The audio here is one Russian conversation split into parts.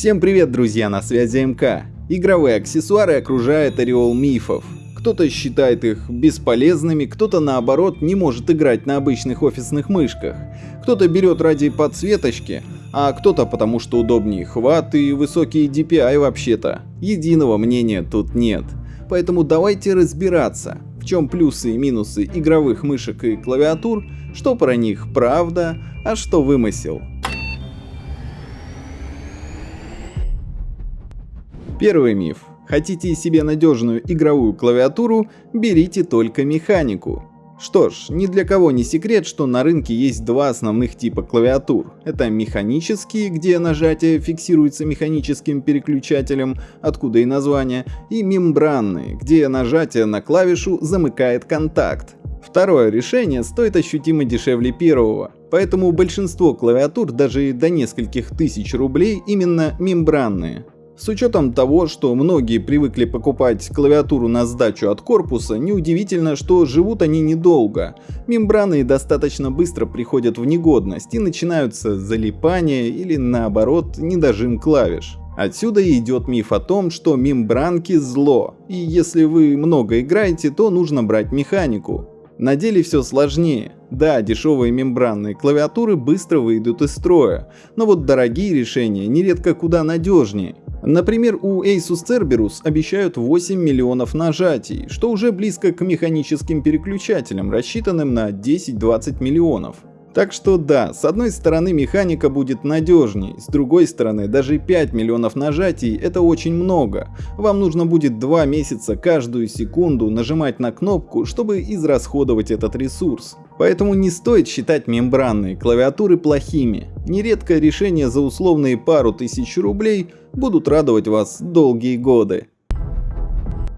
Всем привет, друзья, на связи МК. Игровые аксессуары окружают ореол мифов. Кто-то считает их бесполезными, кто-то наоборот не может играть на обычных офисных мышках. Кто-то берет ради подсветочки, а кто-то потому что удобнее хват и высокие DPI вообще-то. Единого мнения тут нет. Поэтому давайте разбираться, в чем плюсы и минусы игровых мышек и клавиатур, что про них правда, а что вымысел. Первый миф. Хотите себе надежную игровую клавиатуру, берите только механику. Что ж, ни для кого не секрет, что на рынке есть два основных типа клавиатур. Это механические, где нажатие фиксируется механическим переключателем, откуда и название, и мембранные, где нажатие на клавишу замыкает контакт. Второе решение стоит ощутимо дешевле первого, поэтому большинство клавиатур даже до нескольких тысяч рублей именно мембранные. С учетом того, что многие привыкли покупать клавиатуру на сдачу от корпуса, неудивительно, что живут они недолго. Мембраны достаточно быстро приходят в негодность и начинаются залипания или наоборот недожим клавиш. Отсюда идет миф о том, что мембранки зло, и если вы много играете, то нужно брать механику. На деле все сложнее. Да, дешевые мембранные клавиатуры быстро выйдут из строя, но вот дорогие решения нередко куда надежнее. Например, у Asus Cerberus обещают 8 миллионов нажатий, что уже близко к механическим переключателям, рассчитанным на 10-20 миллионов. Так что да, с одной стороны механика будет надежней, с другой стороны даже 5 миллионов нажатий это очень много. Вам нужно будет 2 месяца каждую секунду нажимать на кнопку, чтобы израсходовать этот ресурс. Поэтому не стоит считать мембранные клавиатуры плохими. Нередко решения за условные пару тысяч рублей будут радовать вас долгие годы.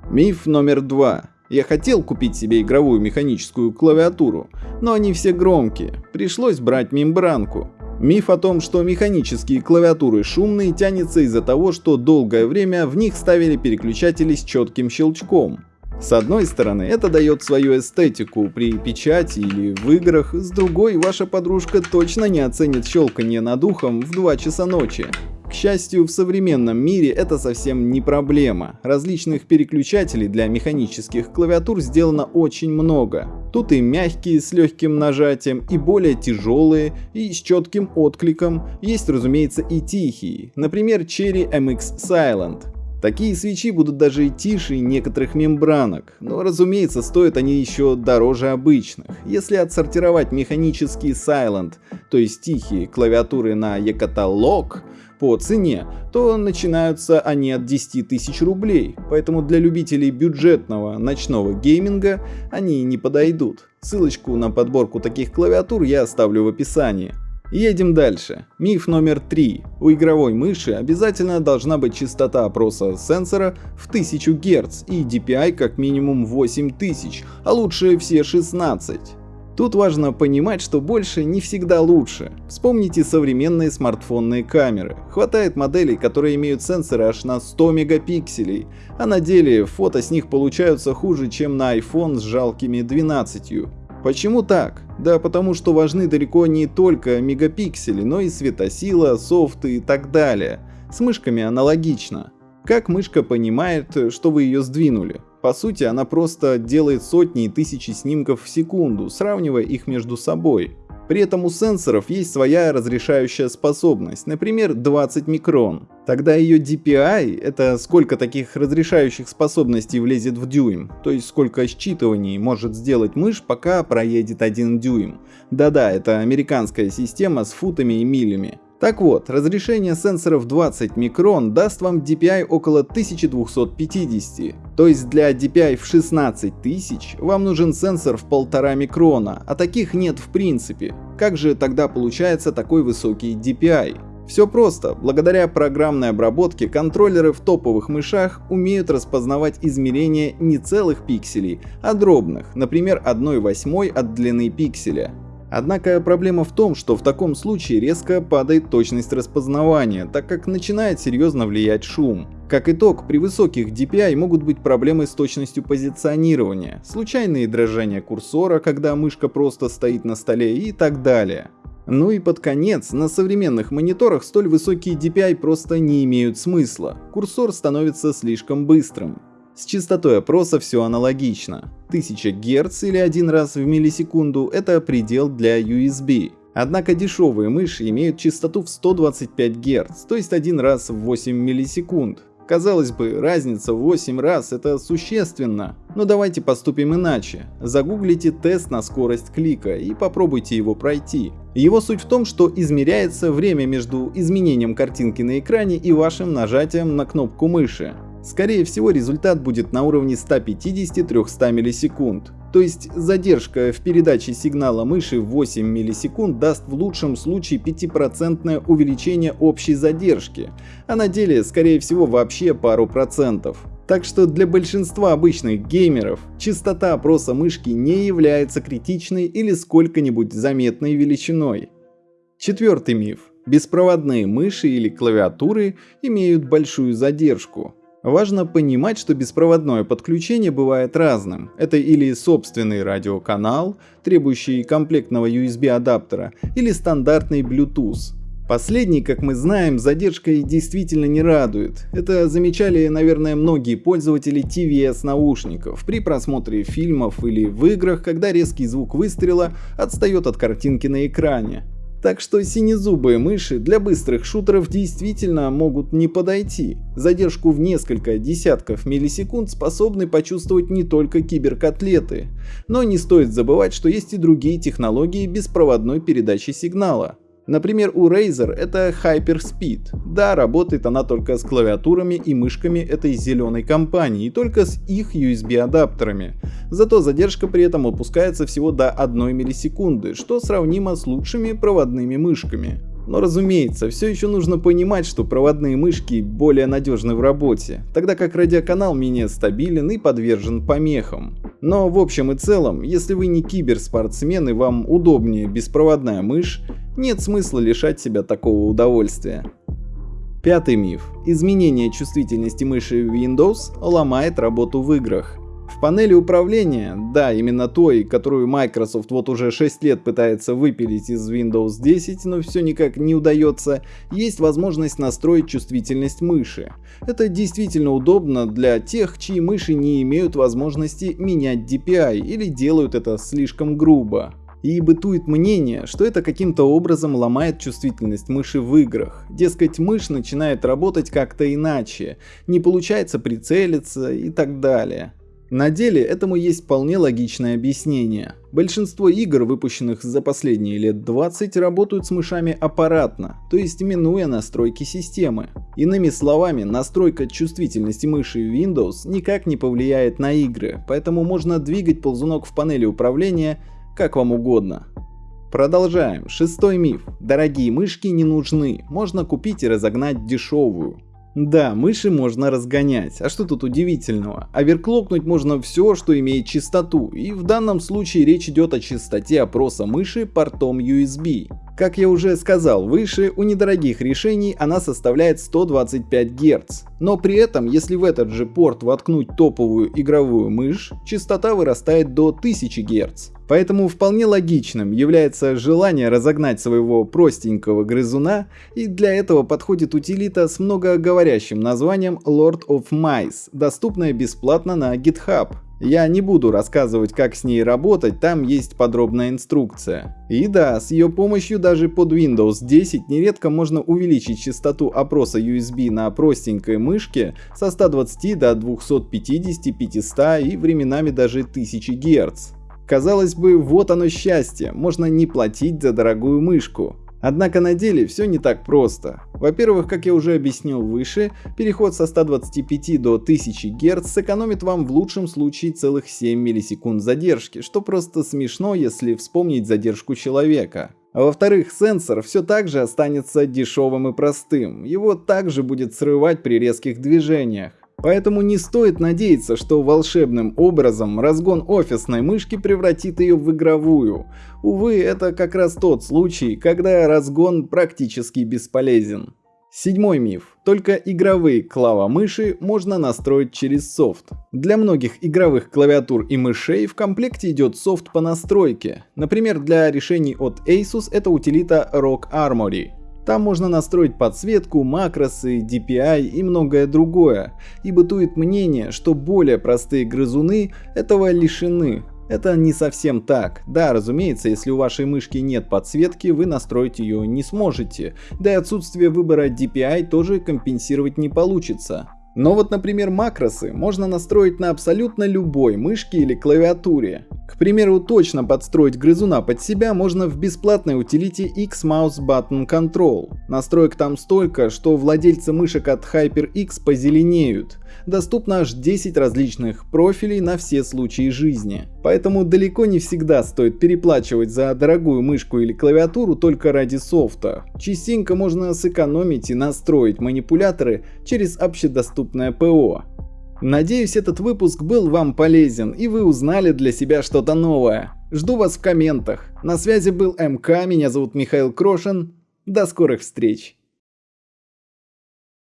Миф номер два. Я хотел купить себе игровую механическую клавиатуру, но они все громкие, пришлось брать мембранку. Миф о том, что механические клавиатуры шумные, тянется из-за того, что долгое время в них ставили переключатели с четким щелчком. С одной стороны, это дает свою эстетику при печати или в играх, с другой, ваша подружка точно не оценит щелканье над ухом в 2 часа ночи. К счастью, в современном мире это совсем не проблема. Различных переключателей для механических клавиатур сделано очень много. Тут и мягкие с легким нажатием, и более тяжелые, и с четким откликом. Есть, разумеется, и тихие. Например, Cherry MX Silent. Такие свечи будут даже тише некоторых мембранок, но разумеется стоят они еще дороже обычных. Если отсортировать механические Silent, то есть тихие клавиатуры на e-каталог по цене, то начинаются они от 10 тысяч рублей, поэтому для любителей бюджетного ночного гейминга они не подойдут. Ссылочку на подборку таких клавиатур я оставлю в описании. Едем дальше. Миф номер три. У игровой мыши обязательно должна быть частота опроса сенсора в 1000 Гц и DPI как минимум 8000, а лучше все 16. Тут важно понимать, что больше не всегда лучше. Вспомните современные смартфонные камеры. Хватает моделей, которые имеют сенсоры аж на 100 мегапикселей, а на деле фото с них получаются хуже, чем на iPhone с жалкими 12. Почему так? Да потому что важны далеко не только мегапиксели, но и светосила, софты и так далее. С мышками аналогично. Как мышка понимает, что вы ее сдвинули? По сути, она просто делает сотни и тысячи снимков в секунду, сравнивая их между собой. При этом у сенсоров есть своя разрешающая способность, например 20 микрон. Тогда ее DPI — это сколько таких разрешающих способностей влезет в дюйм, то есть сколько считываний может сделать мышь, пока проедет один дюйм. Да-да, это американская система с футами и милями. Так вот, разрешение сенсоров 20 микрон даст вам DPI около 1250, то есть для DPI в 16 тысяч вам нужен сенсор в 1,5 микрона, а таких нет в принципе. Как же тогда получается такой высокий DPI? Все просто. Благодаря программной обработке контроллеры в топовых мышах умеют распознавать измерения не целых пикселей, а дробных, например 1,8 от длины пикселя. Однако проблема в том, что в таком случае резко падает точность распознавания, так как начинает серьезно влиять шум. Как итог, при высоких DPI могут быть проблемы с точностью позиционирования, случайные дрожания курсора, когда мышка просто стоит на столе и так далее. Ну и под конец, на современных мониторах столь высокие DPI просто не имеют смысла, курсор становится слишком быстрым. С частотой опроса все аналогично. 1000 Гц или один раз в миллисекунду – это предел для USB. Однако дешевые мыши имеют частоту в 125 Гц, то есть один раз в 8 миллисекунд. Казалось бы, разница в 8 раз это существенно. Но давайте поступим иначе. Загуглите тест на скорость клика и попробуйте его пройти. Его суть в том, что измеряется время между изменением картинки на экране и вашим нажатием на кнопку мыши. Скорее всего результат будет на уровне 150-300 миллисекунд. То есть задержка в передаче сигнала мыши в 8 миллисекунд даст в лучшем случае 5% увеличение общей задержки, а на деле скорее всего вообще пару процентов. Так что для большинства обычных геймеров частота опроса мышки не является критичной или сколько-нибудь заметной величиной. Четвертый миф. Беспроводные мыши или клавиатуры имеют большую задержку. Важно понимать, что беспроводное подключение бывает разным. Это или собственный радиоканал, требующий комплектного USB адаптера, или стандартный Bluetooth. Последний, как мы знаем, задержкой действительно не радует. Это замечали, наверное, многие пользователи TVS наушников при просмотре фильмов или в играх, когда резкий звук выстрела отстает от картинки на экране. Так что синезубые мыши для быстрых шутеров действительно могут не подойти. Задержку в несколько десятков миллисекунд способны почувствовать не только киберкотлеты. Но не стоит забывать, что есть и другие технологии беспроводной передачи сигнала. Например, у Razer это Hyperspeed. Да, работает она только с клавиатурами и мышками этой зеленой компании, и только с их USB адаптерами. Зато задержка при этом опускается всего до 1 миллисекунды, что сравнимо с лучшими проводными мышками. Но разумеется, все еще нужно понимать, что проводные мышки более надежны в работе, тогда как радиоканал менее стабилен и подвержен помехам. Но в общем и целом, если вы не киберспортсмен и вам удобнее беспроводная мышь, нет смысла лишать себя такого удовольствия. Пятый миф. Изменение чувствительности мыши в Windows ломает работу в играх. В панели управления, да, именно той, которую Microsoft вот уже 6 лет пытается выпилить из Windows 10, но все никак не удается, есть возможность настроить чувствительность мыши. Это действительно удобно для тех, чьи мыши не имеют возможности менять DPI или делают это слишком грубо. И бытует мнение, что это каким-то образом ломает чувствительность мыши в играх. Дескать, мышь начинает работать как-то иначе, не получается прицелиться и так далее. На деле этому есть вполне логичное объяснение. Большинство игр, выпущенных за последние лет 20, работают с мышами аппаратно, то есть минуя настройки системы. Иными словами, настройка чувствительности мыши Windows никак не повлияет на игры, поэтому можно двигать ползунок в панели управления как вам угодно. Продолжаем. Шестой миф. Дорогие мышки не нужны, можно купить и разогнать дешевую. Да, мыши можно разгонять, а что тут удивительного? Оверклокнуть можно все, что имеет частоту, и в данном случае речь идет о частоте опроса мыши портом USB. Как я уже сказал выше, у недорогих решений она составляет 125 Гц. Но при этом, если в этот же порт воткнуть топовую игровую мышь, частота вырастает до 1000 Гц. Поэтому вполне логичным является желание разогнать своего простенького грызуна, и для этого подходит утилита с многоговорящим названием Lord of Mice, доступная бесплатно на GitHub. Я не буду рассказывать, как с ней работать, там есть подробная инструкция. И да, с ее помощью даже под Windows 10 нередко можно увеличить частоту опроса USB на простенькой мышке со 120 до 250, 500 и временами даже 1000 Гц. Казалось бы, вот оно счастье, можно не платить за дорогую мышку. Однако на деле все не так просто. Во-первых, как я уже объяснил выше, переход со 125 до 1000 Гц сэкономит вам в лучшем случае целых 7 миллисекунд задержки, что просто смешно, если вспомнить задержку человека. А во-вторых, сенсор все так же останется дешевым и простым, его также будет срывать при резких движениях. Поэтому не стоит надеяться, что волшебным образом разгон офисной мышки превратит ее в игровую. Увы, это как раз тот случай, когда разгон практически бесполезен. Седьмой миф. Только игровые клавомыши можно настроить через софт. Для многих игровых клавиатур и мышей в комплекте идет софт по настройке. Например, для решений от Asus это утилита Rock Armory. Там можно настроить подсветку, макросы, DPI и многое другое. И бытует мнение, что более простые грызуны этого лишены, это не совсем так. Да, разумеется, если у вашей мышки нет подсветки, вы настроить ее не сможете. Да и отсутствие выбора DPI тоже компенсировать не получится. Но вот, например, макросы можно настроить на абсолютно любой мышке или клавиатуре. К примеру, точно подстроить грызуна под себя можно в бесплатной утилите X-Mouse Button Control. Настроек там столько, что владельцы мышек от HyperX позеленеют. Доступно аж 10 различных профилей на все случаи жизни. Поэтому далеко не всегда стоит переплачивать за дорогую мышку или клавиатуру только ради софта. Частенько можно сэкономить и настроить манипуляторы через общедоступное ПО. Надеюсь, этот выпуск был вам полезен и вы узнали для себя что-то новое. Жду вас в комментах. На связи был МК, меня зовут Михаил Крошин. До скорых встреч.